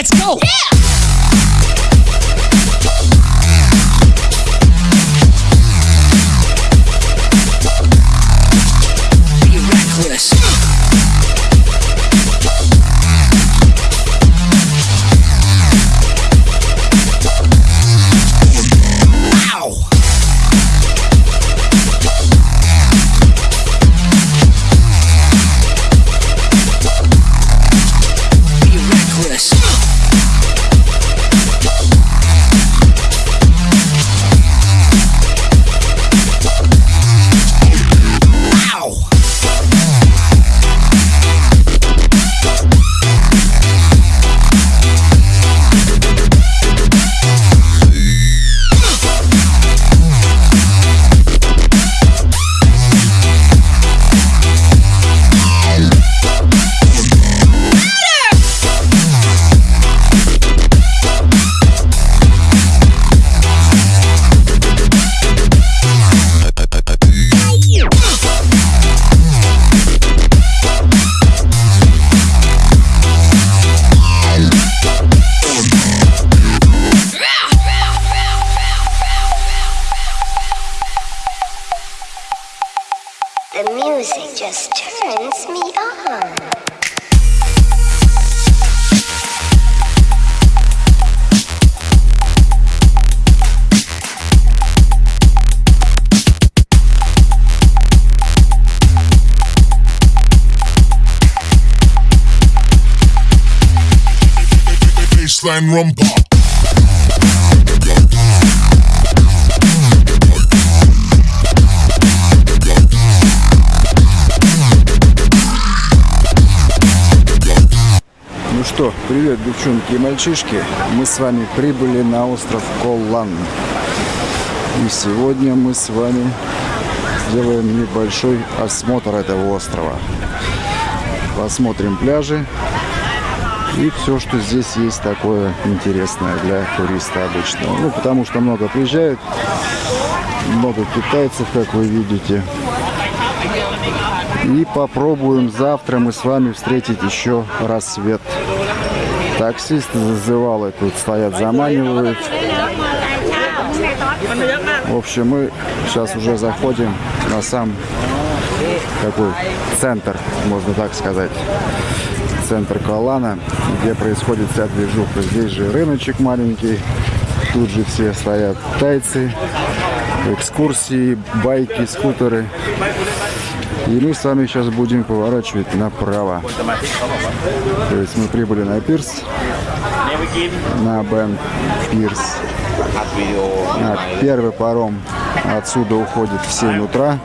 Let's go. Be The music just turns me on. Baseline rumba. Что, привет, девчонки и мальчишки. Мы с вами прибыли на остров Коллан. И сегодня мы с вами сделаем небольшой осмотр этого острова. Посмотрим пляжи и все, что здесь есть такое интересное для туриста обычного. Ну, потому что много приезжают, много китайцев, как вы видите. И попробуем завтра мы с вами встретить еще рассвет. Таксисты зазывалы тут стоят, заманивают. В общем, мы сейчас уже заходим на сам такой центр, можно так сказать. Центр Калана, где происходит вся движуха. Здесь же рыночек маленький. Тут же все стоят тайцы, экскурсии, байки, скутеры. И мы с вами сейчас будем поворачивать направо. То есть мы прибыли на пирс, на Бен Пирс, на первый паром. Отсюда уходит в 7 утра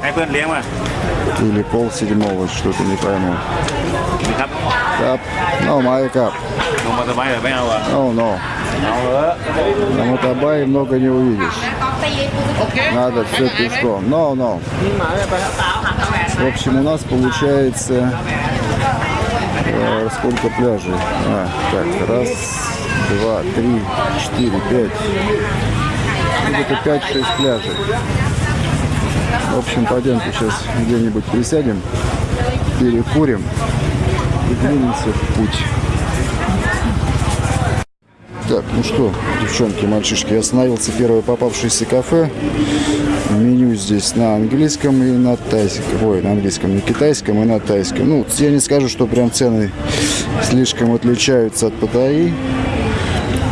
или пол седьмого, что-то не пойму. Кап, ну, No, май кап. No, no. На мотобае много не увидишь. Надо все пешком. No, no. В общем, у нас получается э, сколько пляжей? А, так, раз, два, три, четыре, пять. Ну, Где-то пять-шесть пляжей. В общем, пойдемте сейчас где-нибудь присядем, перекурим и двинемся в путь. Так, ну что, девчонки, мальчишки, я остановился первое попавшееся кафе. Меню здесь на английском и на тайском. Ой, на английском, на китайском и на тайском. Ну, я не скажу, что прям цены слишком отличаются от Паттайи.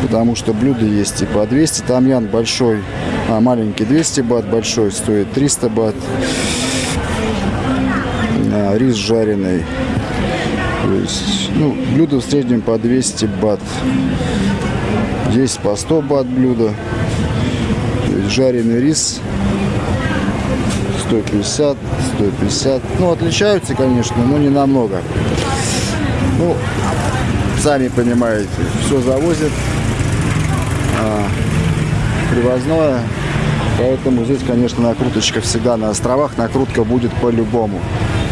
Потому что блюда есть и по 200. Там ян большой, а маленький 200 бат, большой стоит 300 бат. А, рис жареный. То есть, ну, блюдо в среднем по 200 бат. Есть по 100 бат есть жареный рис 150, 150. Ну, отличаются, конечно, но не намного. Ну, сами понимаете, все завозят. А, привозное. Поэтому здесь, конечно, накруточка всегда на островах. Накрутка будет по-любому.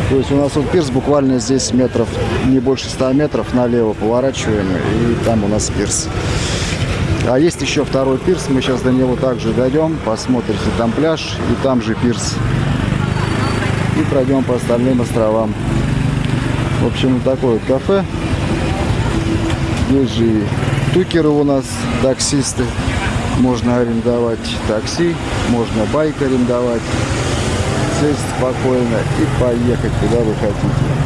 То есть у нас вот пирс буквально здесь метров, не больше 100 метров налево поворачиваем. И там у нас пирс. А есть еще второй пирс, мы сейчас до него также дойдем, посмотрите, там пляж и там же пирс. И пройдем по остальным островам. В общем, такое вот кафе. Есть же и тукеры у нас, таксисты. Можно арендовать такси, можно байк арендовать. Сесть спокойно и поехать, куда вы хотите.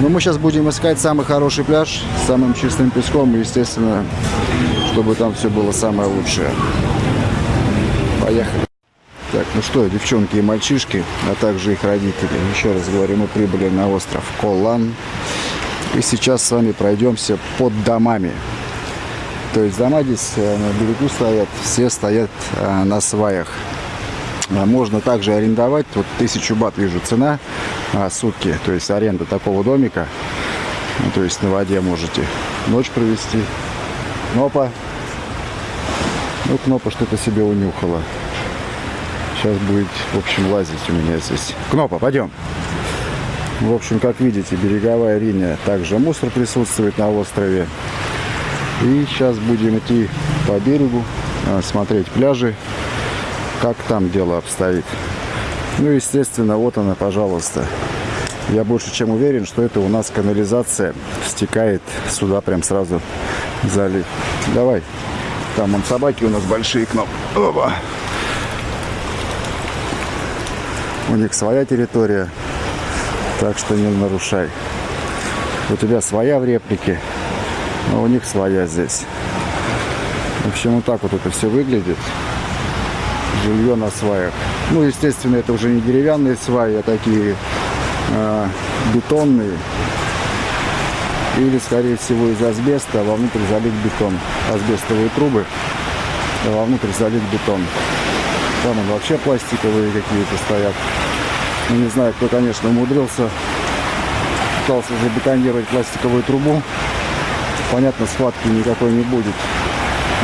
Но мы сейчас будем искать самый хороший пляж с самым чистым песком естественно, чтобы там все было самое лучшее. Поехали. Так, ну что, девчонки и мальчишки, а также их родители. Еще раз говорю, мы прибыли на остров Колан. И сейчас с вами пройдемся под домами. То есть дома здесь э, на берегу стоят, все стоят э, на сваях. А Можно также арендовать, вот тысячу бат вижу цена а, сутки, то есть аренда такого домика. Ну, то есть на воде можете ночь провести. Кнопа. Ну, Кнопа что-то себе унюхала. Сейчас будет, в общем, лазить у меня здесь. Кнопа, пойдем. В общем, как видите, береговая линия. Также мусор присутствует на острове. И сейчас будем идти по берегу, а, смотреть пляжи, как там дело обстоит. Ну, естественно, вот она, пожалуйста. Я больше чем уверен, что это у нас канализация стекает сюда прям сразу в залив. Давай. Там он собаки у нас большие кнопки. Опа. У них своя территория, так что не нарушай. У тебя своя в реплике, а у них своя здесь. В общем, вот так вот это все выглядит. Жилье на сваях. Ну, естественно, это уже не деревянные сваи, а такие бетонные. Или, скорее всего, из асбеста, а вовнутрь залить бетон. Асбестовые трубы, а вовнутрь залить бетон. Там он вообще пластиковые какие-то стоят. Ну, не знаю, кто, конечно, умудрился. Пытался забетонировать пластиковую трубу. Понятно, схватки никакой не будет.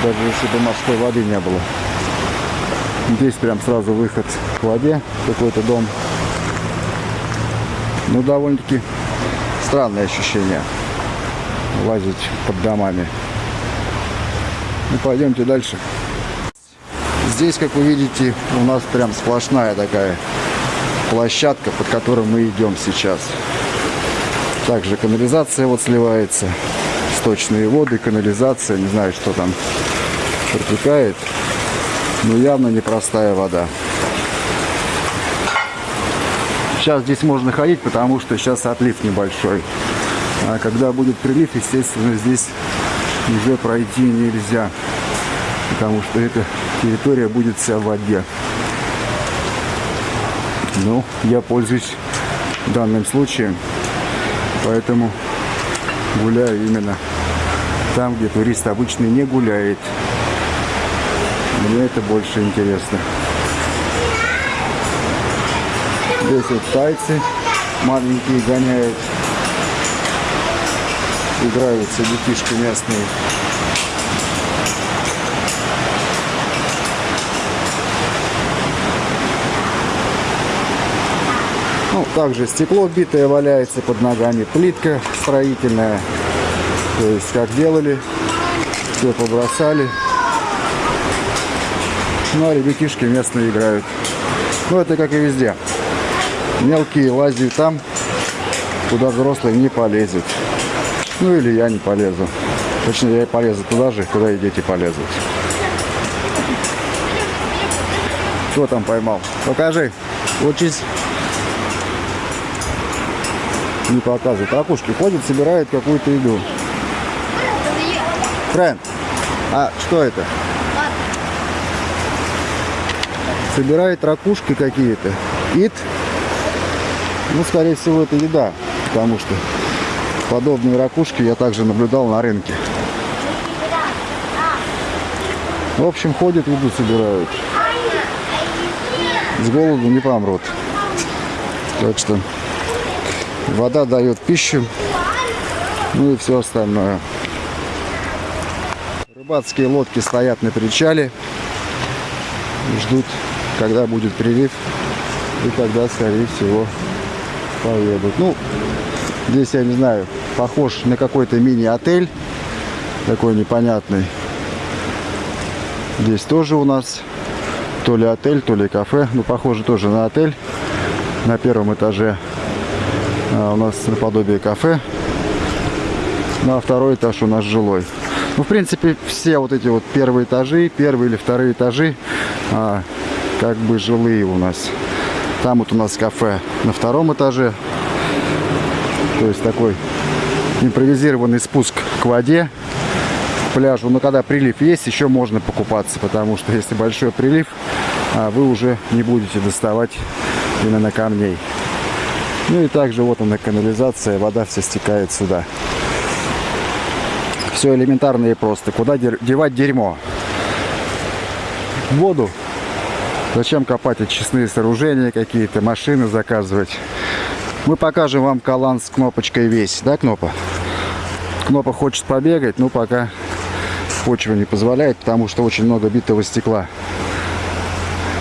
Даже если бы морской воды не было. Здесь прям сразу выход к воде. Какой-то дом. Ну, довольно-таки странное ощущение. Лазить под домами. Ну, пойдемте дальше. Здесь, как вы видите, у нас прям сплошная такая площадка, под которой мы идем сейчас. Также канализация вот сливается. Сточные воды, канализация. Не знаю, что там протекает. Но явно непростая вода. Сейчас здесь можно ходить, потому что сейчас отлив небольшой. А когда будет прилив, естественно, здесь уже пройти нельзя. Потому что эта территория будет вся в воде. Ну, я пользуюсь данным случаем, поэтому гуляю именно там, где турист обычно не гуляет. Мне это больше интересно. Здесь вот тайцы маленькие гоняют. Играются детишки местные. Ну, также стекло битое валяется под ногами, плитка строительная. То есть, как делали, все побросали. Ну, а ребятишки местные играют. Ну, это как и везде. Мелкие лазят там, куда взрослые не полезет. Ну, или я не полезу. Точнее, я и полезу туда же, куда и дети полезут. Что там поймал? Покажи. Учись. Не показывает. Акушки ходит, собирает какую-то еду. Фрэнд, а что это? Собирает ракушки какие-то. Ит. Ну, скорее всего, это еда. Потому что подобные ракушки я также наблюдал на рынке. В общем, ходят, еду собирают. С голоду не помрут. Так что вода дает пищу. Ну и все остальное. Рыбацкие лодки стоят на причале. Ждут, когда будет прилив. И тогда, скорее всего, поедут. Ну, здесь, я не знаю, похож на какой-то мини-отель. Такой непонятный. Здесь тоже у нас то ли отель, то ли кафе. Ну, похоже тоже на отель. На первом этаже а у нас наподобие кафе. Ну а второй этаж у нас жилой. Ну, в принципе, все вот эти вот первые этажи, первые или вторые этажи, а, как бы жилые у нас. Там вот у нас кафе на втором этаже. То есть такой импровизированный спуск к воде, пляжу. Но когда прилив есть, еще можно покупаться, потому что если большой прилив, а, вы уже не будете доставать именно камней. Ну и также вот она канализация, вода вся стекает сюда. Все элементарно и просто. Куда девать дерьмо? В воду. Зачем копать очистные сооружения какие-то, машины заказывать? Мы покажем вам калан с кнопочкой весь, да, Кнопа? Кнопа хочет побегать, но пока почва не позволяет, потому что очень много битого стекла.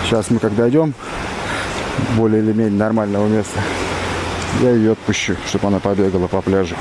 Сейчас мы когда идем более или менее нормального места, я ее отпущу, чтобы она побегала по пляжу.